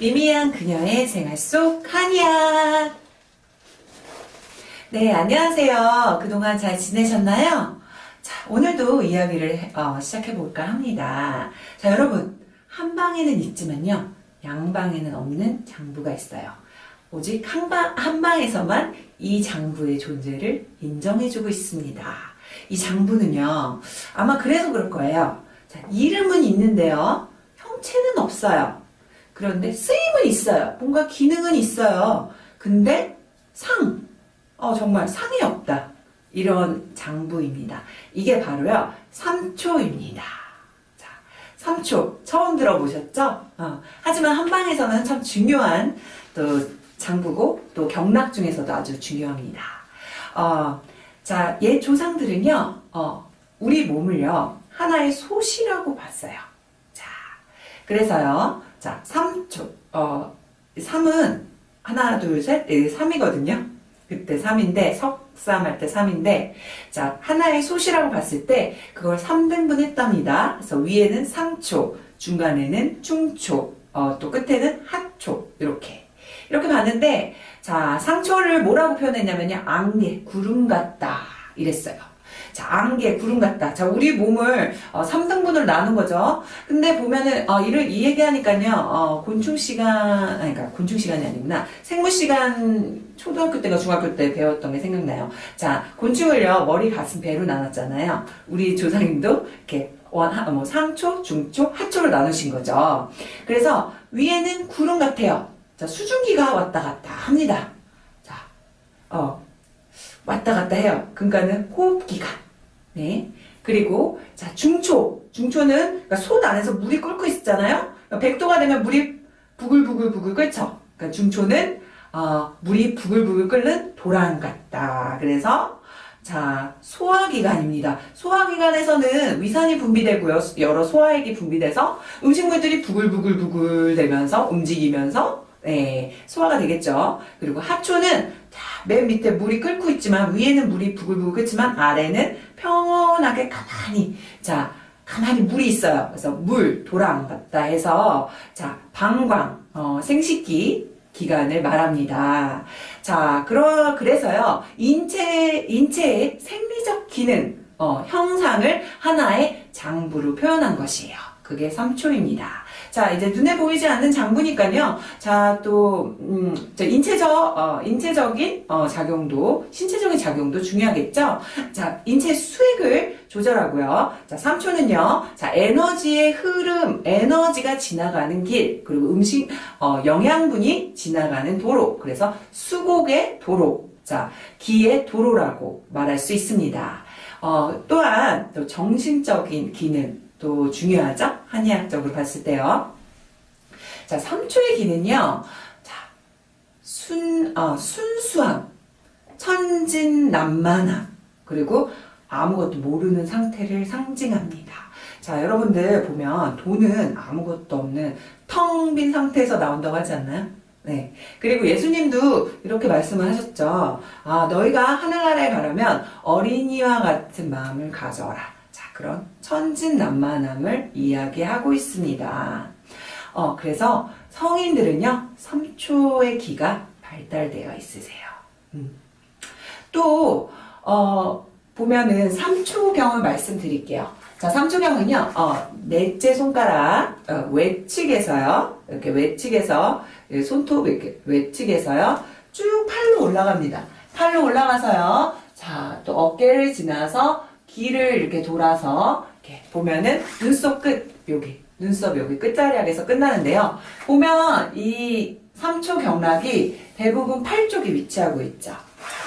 미미한 그녀의 생활 속 한이야. 네, 안녕하세요. 그동안 잘 지내셨나요? 자, 오늘도 이야기를 어, 시작해 볼까 합니다. 자, 여러분. 한 방에는 있지만요. 양방에는 없는 장부가 있어요. 오직 한, 방, 한 방에서만 이 장부의 존재를 인정해주고 있습니다. 이 장부는요, 아마 그래서 그럴 거예요. 자, 이름은 있는데요, 형체는 없어요. 그런데 쓰임은 있어요. 뭔가 기능은 있어요. 근데 상, 어, 정말 상이 없다. 이런 장부입니다. 이게 바로요, 삼초입니다. 자, 삼초. 처음 들어보셨죠? 어, 하지만 한방에서는 참 중요한 또 장부고 또 경락 중에서도 아주 중요합니다. 어, 자, 옛 조상들은요, 어, 우리 몸을요, 하나의 솥이라고 봤어요. 자, 그래서요, 자, 3초, 어, 3은 하나, 둘, 셋, 넷, 3이거든요. 그때 3인데, 석삼 할 때 3인데, 자, 하나의 솥이라고 봤을 때, 그걸 3등분 했답니다. 그래서 위에는 상초, 중간에는 중초, 어, 또 끝에는 하초, 이렇게. 이렇게 봤는데, 자, 상초를 뭐라고 표현했냐면요. 안개, 구름 같다. 이랬어요. 자, 안개, 구름 같다. 자, 우리 몸을 어, 3등분으로 나눈 거죠. 근데 보면은, 어, 이를, 이 얘기하니까요, 어, 곤충 시간, 아니, 그러니까 곤충 시간이 아니구나. 생물 시간, 초등학교 때가 중학교 때 배웠던 게 생각나요. 자, 곤충을요, 머리, 가슴, 배로 나눴잖아요. 우리 조상님도 이렇게 원, 하, 뭐, 상초, 중초, 하초로 나누신 거죠. 그래서 위에는 구름 같아요. 자, 수증기가 왔다 갔다 합니다. 자, 어, 왔다 갔다 해요. 그러니까는 호흡기간. 네. 그리고, 자, 중초. 중초는, 그러니까 솥 안에서 물이 끓고 있잖아요? 100도가 되면 물이 부글부글부글 끓죠? 그러니까 중초는, 어, 물이 부글부글 끓는 도랑 같다. 그래서, 자, 소화기관입니다. 소화기관에서는 위산이 분비되고요. 여러 소화액이 분비돼서 음식물들이 부글부글부글 되면서 움직이면서 네, 소화가 되겠죠. 그리고 하초는 맨 밑에 물이 끓고 있지만 위에는 물이 부글부글 끓지만 아래는 평온하게 가만히 자 가만히 물이 있어요. 그래서 물, 같다 해서 자 방광, 어, 생식기 기간을 말합니다. 자, 그러, 그래서요, 인체, 인체의 생리적 기능, 어, 형상을 하나의 장부로 표현한 것이에요. 그게 3초입니다. 자, 이제 눈에 보이지 않는 장부니까요. 자, 또, 음, 인체적, 어, 인체적인, 어, 작용도, 신체적인 작용도 중요하겠죠? 자, 인체 수액을 조절하고요. 자, 3초는요. 자, 에너지의 흐름, 에너지가 지나가는 길, 그리고 음식, 어, 영양분이 지나가는 도로. 그래서 수곡의 도로. 자, 기의 도로라고 말할 수 있습니다. 어, 또한 또 정신적인 기능, 또 중요하죠? 한의학적으로 봤을 때요. 자, 3초의 기는요. 자, 순, 어, 순수함, 천진난만함, 그리고 아무것도 모르는 상태를 상징합니다. 자, 여러분들 보면 돈은 아무것도 없는 텅 빈 상태에서 나온다고 하지 않나요? 네. 그리고 예수님도 이렇게 말씀을 하셨죠. 아, 너희가 하늘나라에 가려면 어린이와 같은 마음을 가져라. 그런 천진난만함을 이야기하고 있습니다. 어, 그래서 성인들은요, 3초의 기가 발달되어 있으세요. 음. 또, 어, 보면은 3초경을 말씀드릴게요. 자, 3초경은요, 어, 넷째 손가락, 어, 외측에서요, 이렇게 외측에서, 손톱 이렇게 외측에서요, 쭉 팔로 올라갑니다. 팔로 올라가서요, 자, 또 어깨를 지나서 길을 이렇게 돌아서 이렇게 보면은 눈썹 끝 여기 눈썹 여기 끝자리에서 끝나는데요. 보면 이 3초 경락이 대부분 팔 쪽에 위치하고 있죠.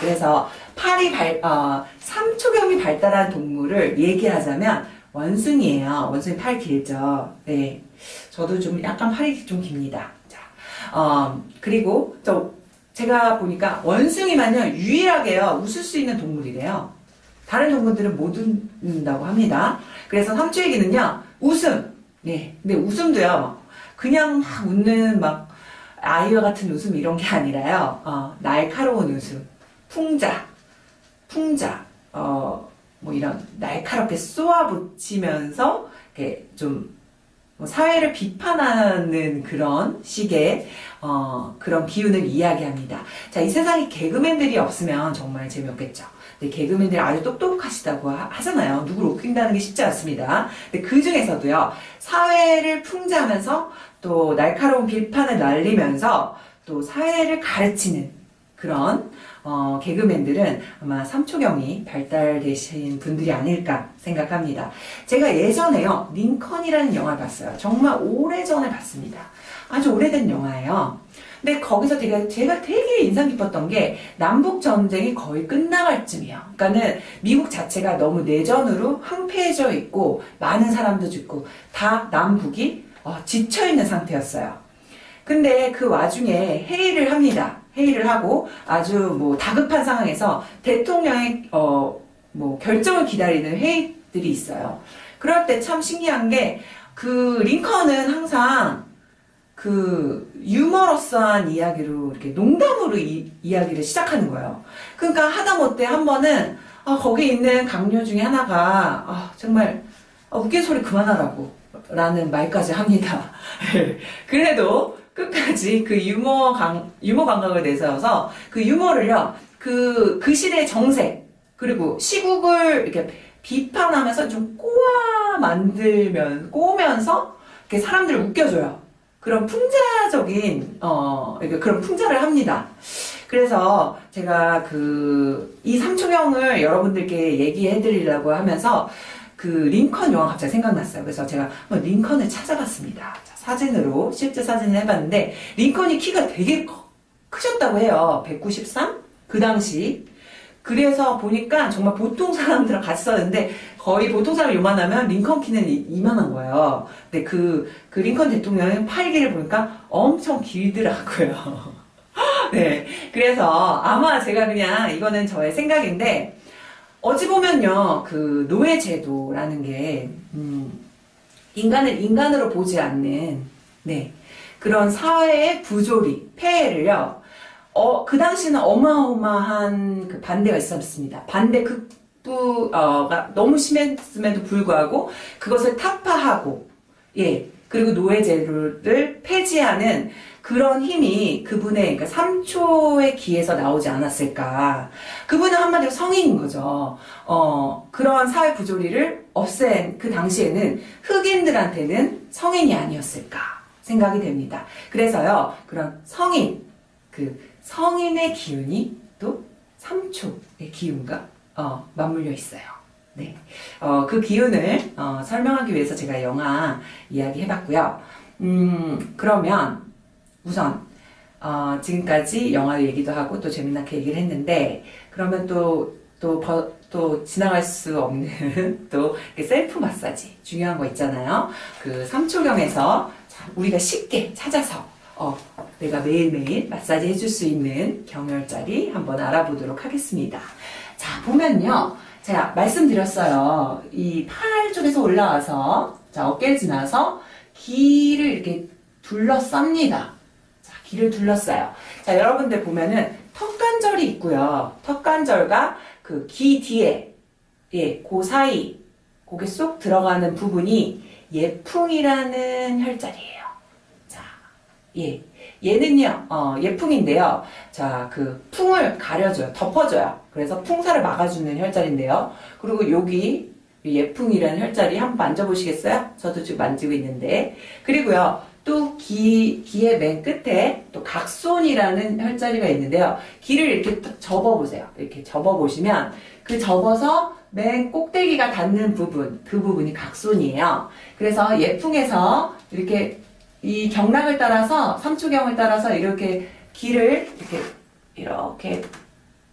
그래서 팔이 발, 어, 3초경이 발달한 동물을 얘기하자면 원숭이에요. 원숭이 팔 길죠. 네. 저도 좀 약간 팔이 좀 깁니다. 자, 어, 그리고 저 제가 보니까 원숭이만요 유일하게요 웃을 수 있는 동물이래요. 다른 동물들은 못 웃는다고 합니다. 그래서 삼초얘기는요 웃음. 네. 근데 웃음도요, 그냥 막 웃는 막 아이와 같은 웃음 이런 게 아니라요, 어, 날카로운 웃음. 풍자. 풍자. 어, 뭐 이런 날카롭게 쏘아붙이면서 이렇게 좀뭐 사회를 비판하는 그런 식의 어, 그런 기운을 이야기합니다. 자, 이 세상에 개그맨들이 없으면 정말 재미없겠죠. 근데 개그맨들이 아주 똑똑하시다고 하, 하잖아요. 누구를 웃긴다는 게 쉽지 않습니다. 근데 그 중에서도요, 사회를 풍자하면서 또 날카로운 비판을 날리면서 또 사회를 가르치는 그런 어, 개그맨들은 아마 삼초경이 발달되신 분들이 아닐까 생각합니다. 제가 예전에요, 링컨이라는 영화를 봤어요. 정말 오래전에 봤습니다. 아주 오래된 영화예요. 근데 거기서 되게, 제가 되게 인상 깊었던 게 남북전쟁이 거의 끝나갈 쯤이에요. 그러니까는 미국 자체가 너무 내전으로 황폐해져 있고 많은 사람도 죽고 다 남북이 어, 지쳐있는 상태였어요. 근데 그 와중에 회의를 합니다. 회의를 하고 아주 뭐 다급한 상황에서 대통령의 어, 뭐 결정을 기다리는 회의들이 있어요. 그럴 때 참 신기한 게 그 링컨은 항상 그 유머러스한 이야기로 이렇게 농담으로 이, 이야기를 시작하는 거예요. 그러니까 하다못해 한 번은 아, 거기 있는 강요 중에 하나가 아, 정말 아, 웃긴 소리 그만하라고 라는 말까지 합니다. 그래도 끝까지 그 유머 강, 유머 감각을 내세워서 그 유머를요, 그, 그 시대의 정세, 그리고 시국을 이렇게 비판하면서 좀 꼬아 만들면, 꼬면서 이렇게 사람들을 웃겨줘요. 그런 풍자적인, 어, 이렇게 그런 풍자를 합니다. 그래서 제가 그, 이 삼초경을 여러분들께 얘기해 드리려고 하면서 그 링컨 영화 갑자기 생각났어요. 그래서 제가 링컨을 찾아봤습니다. 자, 사진으로 실제 사진을 해봤는데 링컨이 키가 되게 커- 크셨다고 해요. 193? 그 당시. 그래서 보니까 정말 보통 사람들랑 같이 썼는데 거의 보통 사람 요만하면 링컨 키는 이- 이만한 거예요. 근데 그, 그 링컨 대통령의 팔기를 보니까 엄청 길더라고요. 네. 그래서 아마 제가 그냥 이거는 저의 생각인데 어찌 보면요, 그 노예제도라는 게 음, 인간을 인간으로 보지 않는 네 그런 사회의 부조리, 폐해를요. 어, 그 당시는 어마어마한 그 반대가 있었습니다. 반대 극 부가 너무 심했음에도 불구하고 그것을 타파하고 예 그리고 노예제도를 폐지하는 그런 힘이 그분의 그러니까 3초의 기에서 나오지 않았을까. 그분은 한마디로 성인인 거죠. 어, 그러한 사회 부조리를 없앤 그 당시에는 흑인들한테는 성인이 아니었을까 생각이 됩니다. 그래서요, 그런 성인, 그 성인의 기운이 또 3초의 기운과 어, 맞물려 있어요. 네. 어, 그 기운을 어, 설명하기 위해서 제가 영화 이야기 해봤고요. 음, 그러면 우선 어, 지금까지 영화 얘기도 하고 또 재미나게 얘기를 했는데 그러면 또 또, 버- 또 지나갈 수 없는 또 셀프 마사지 중요한 거 있잖아요. 그 삼초경에서 자, 우리가 쉽게 찾아서 어, 내가 매일매일 마사지 해줄 수 있는 경혈자리 한번 알아보도록 하겠습니다. 자, 보면요. 제가 말씀드렸어요. 이 팔 쪽에서 올라와서 자, 어깨를 지나서 기를 이렇게 둘러쌉니다. 자, 기를 둘러싸요. 자, 여러분들 보면은 턱관절이 있고요. 턱관절과 그기 뒤에, 예, 그 사이, 고개 쏙 들어가는 부분이 예풍이라는 혈자리예요. 자, 예. 얘는요, 어, 예풍인데요. 자, 그 풍을 가려줘요. 덮어줘요. 그래서 풍사를 막아주는 혈자리인데요. 그리고 여기 예풍이라는 혈자리 한번 만져보시겠어요? 저도 지금 만지고 있는데. 그리고요, 또 기, 기의 맨 끝에 또 각손이라는 혈자리가 있는데요. 기를 이렇게 딱 접어보세요. 이렇게 접어보시면 그 접어서 맨 꼭대기가 닿는 부분, 그 부분이 각손이에요. 그래서 예풍에서 이렇게 이 경락을 따라서, 삼초경을 따라서 이렇게 기를 이렇게, 이렇게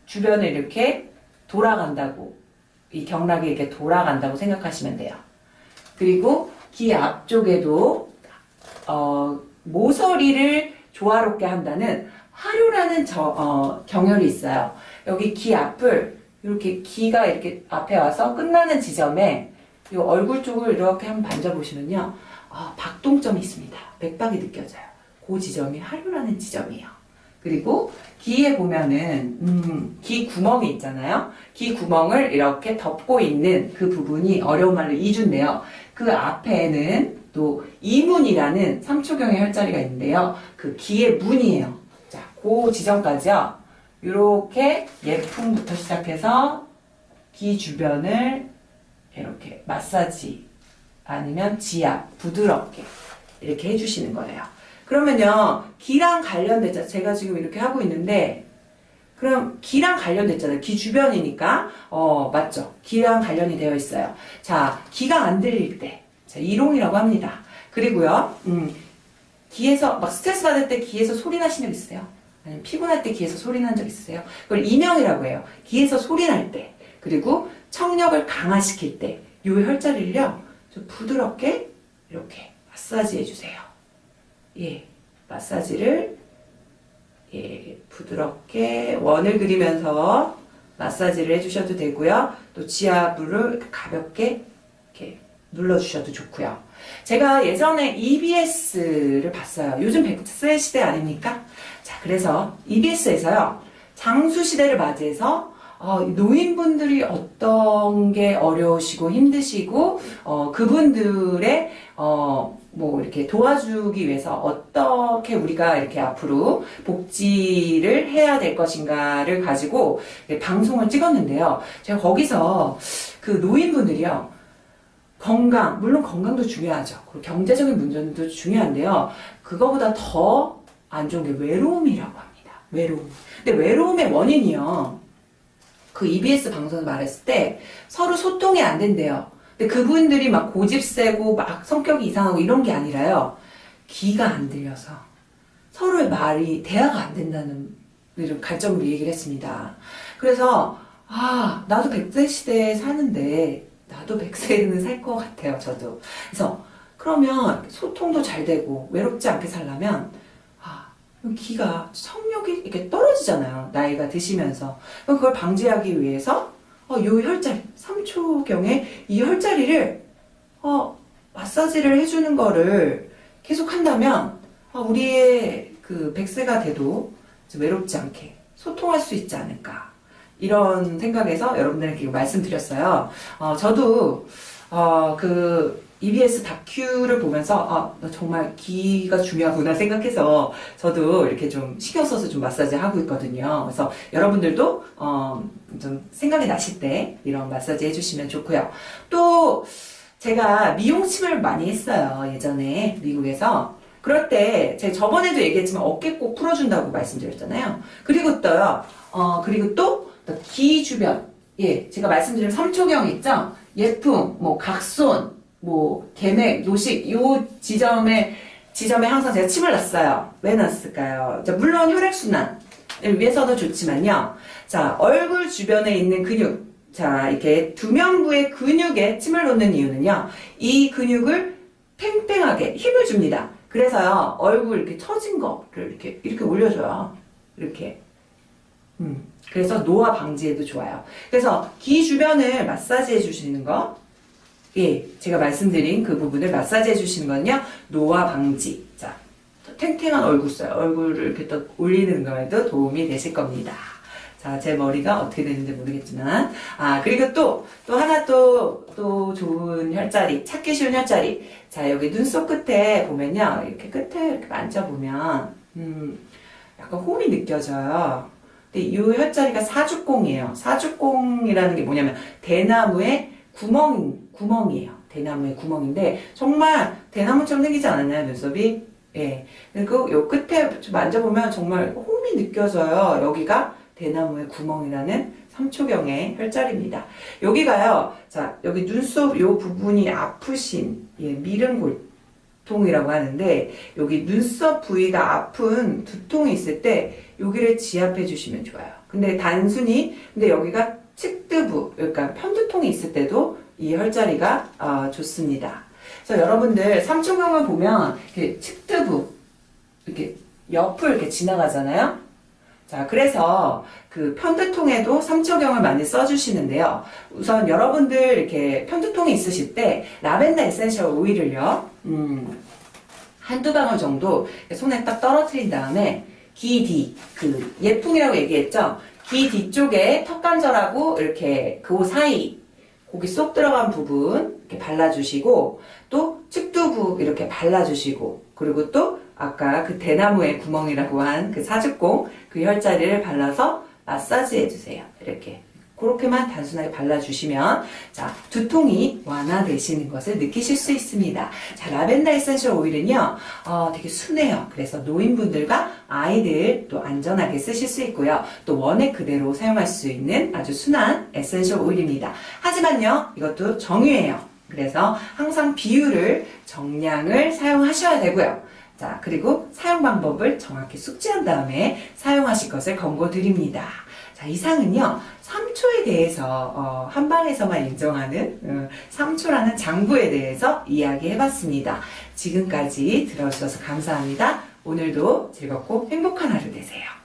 주변을 이렇게 돌아간다고, 이 경락이 이렇게 돌아간다고 생각하시면 돼요. 그리고 귀 앞쪽에도 어, 모서리를 조화롭게 한다는 화류라는 저, 어, 경혈이 있어요. 여기 귀 앞을 이렇게 귀가 이렇게 앞에 와서 끝나는 지점에 이 얼굴 쪽을 이렇게 한번 만져보시면요. 아, 박동점이 있습니다. 맥박이 느껴져요. 그 지점이 화류라는 지점이에요. 그리고 귀에 보면은 음, 귀 구멍이 있잖아요. 귀 구멍을 이렇게 덮고 있는 그 부분이 어려운 말로 이주인데요. 그 앞에는 또또 이문이라는 3초경의 혈자리가 있는데요. 그 기의 문이에요. 자, 그 지점까지요. 이렇게 예풍부터 시작해서 기 주변을 이렇게 마사지 아니면 지압 부드럽게 이렇게 해주시는 거예요. 그러면요 기랑 관련됐죠. 제가 지금 이렇게 하고 있는데 그럼 기랑 관련됐잖아요. 기 주변이니까 어 맞죠. 기랑 관련이 되어 있어요. 자 기가 안 들릴 때 자, 이롱이라고 합니다. 그리고요 음, 기에서 막 스트레스 받을 때 기에서 소리 나신 적 있어요? 아니면 피곤할 때 기에서 소리 난 적 있어요? 그걸 이명이라고 해요. 기에서 소리 날 때. 그리고 청력을 강화시킬 때. 요 혈자리를요. 좀 부드럽게 이렇게 마사지 해주세요. 예. 마사지를 예, 부드럽게 원을 그리면서 마사지를 해주셔도 되고요. 또 지압으로 가볍게 이렇게 눌러주셔도 좋고요. 제가 예전에 EBS를 봤어요. 요즘 100세 시대 아닙니까? 자, 그래서 EBS에서요. 장수 시대를 맞이해서 어, 노인분들이 어떤 게 어려우시고 힘드시고 어, 그분들의 어, 뭐 이렇게 도와주기 위해서 어떻게 우리가 이렇게 앞으로 복지를 해야 될 것인가를 가지고 방송을 찍었는데요. 제가 거기서 그 노인분들이요. 건강, 물론 건강도 중요하죠. 그리고 경제적인 문제도 중요한데요. 그거보다 더 안 좋은 게 외로움이라고 합니다. 외로움. 근데 외로움의 원인이요. 그 EBS 방송에서 말했을 때 서로 소통이 안 된대요. 근데 그분들이 막 고집 세고 막 성격이 이상하고 이런 게 아니라요. 귀가 안 들려서 서로의 말이 대화가 안 된다는 갈점으로 얘기를 했습니다. 그래서 아 나도 100세 시대에 사는데 나도 100세는 살 것 같아요. 저도. 그래서 그러면 소통도 잘 되고 외롭지 않게 살려면 기가 성욕이 이렇게 떨어지잖아요. 나이가 드시면서. 그걸 방지하기 위해서 어, 요 혈자리 3초경에 이 혈자리를 어, 마사지를 해주는 거를 계속 한다면 어, 우리의 그 100세가 돼도 외롭지 않게 소통할 수 있지 않을까 이런 생각에서 여러분들에게 말씀드렸어요. 어, 저도 어, 그 EBS 다큐를 보면서 아 정말 기가 중요하구나 생각해서 저도 이렇게 좀 신경 써서 좀 마사지 하고 있거든요. 그래서 여러분들도 어, 좀 생각이 나실 때 이런 마사지 해주시면 좋고요. 또 제가 미용침을 많이 했어요. 예전에 미국에서 그럴 때 제가 저번에도 얘기했지만 어깨 꼭 풀어준다고 말씀드렸잖아요. 그리고 또요. 어 그리고 또 귀 주변 예 제가 말씀드린 3초경 있죠. 예품 뭐 각손 뭐 계맥, 요식 요 지점에 지점에 항상 제가 침을 놨어요. 왜 놨을까요? 자, 물론 혈액순환을 위해서도 좋지만요. 자, 얼굴 주변에 있는 근육, 자, 이렇게 두면부의 근육에 침을 놓는 이유는요. 이 근육을 팽팽하게 힘을 줍니다. 그래서요, 얼굴 이렇게 처진 거를 이렇게, 이렇게 올려줘요. 이렇게. 음, 그래서 노화 방지에도 좋아요. 그래서 귀 주변을 마사지 해주시는 거, 예, 제가 말씀드린 그 부분을 마사지 해주시는 건요, 노화 방지. 자, 탱탱한 얼굴 써요. 얼굴을 이렇게 또 올리는 거에도 도움이 되실 겁니다. 자, 제 머리가 어떻게 되는지 모르겠지만. 아, 그리고 또, 또 하나 또, 또 좋은 혈자리, 찾기 쉬운 혈자리. 자, 여기 눈썹 끝에 보면요. 이렇게 끝에 이렇게 만져보면, 음, 약간 홈이 느껴져요. 근데 이 혈자리가 사주공이에요. 사주공이라는 게 뭐냐면, 대나무에 구멍, 구멍이에요. 대나무의 구멍인데, 정말 대나무처럼 생기지 않았나요, 눈썹이? 예. 그리고 요 끝에 만져보면 정말 홈이 느껴져요. 여기가 대나무의 구멍이라는 3초경의 혈자리입니다. 여기가요, 자, 여기 눈썹 요 부분이 아프신, 예, 미른 골통이라고 하는데, 여기 눈썹 부위가 아픈 두통이 있을 때, 여기를 지압해 주시면 좋아요. 근데 단순히, 근데 여기가 측두부, 그러니까 편두통이 있을 때도 이 혈자리가 어, 좋습니다. 그래서 여러분들 삼초경을 보면 이렇게 측두부, 이렇게 옆을 이렇게 지나가잖아요. 자, 그래서 그 편두통에도 삼초경을 많이 써주시는데요. 우선 여러분들 이렇게 편두통이 있으실 때 라벤더 에센셜 오일을요, 음, 한두 방울 정도 손에 딱 떨어뜨린 다음에 기디, 그 예풍이라고 얘기했죠? 귀 뒤쪽에 턱관절하고 이렇게 그 사이 고기 쏙 들어간 부분 이렇게 발라주시고 또 측두부 이렇게 발라주시고 그리고 또 아까 그 대나무의 구멍이라고 한 그 사죽공 그 혈자리를 발라서 마사지 해주세요. 이렇게 그렇게만 단순하게 발라주시면 자 두통이 완화되시는 것을 느끼실 수 있습니다. 자 라벤더 에센셜 오일은요 어, 되게 순해요. 그래서 노인분들과 아이들 또 안전하게 쓰실 수 있고요. 또 원액 그대로 사용할 수 있는 아주 순한 에센셜 오일입니다. 하지만요 이것도 정유예요. 그래서 항상 비율을 정량을 사용하셔야 되고요. 자 그리고 사용 방법을 정확히 숙지한 다음에 사용하실 것을 권고드립니다. 자, 이상은요, 삼초에 대해서, 어, 한방에서만 인정하는, 어, 삼초라는 장부에 대해서 이야기 해봤습니다. 지금까지 들어주셔서 감사합니다. 오늘도 즐겁고 행복한 하루 되세요.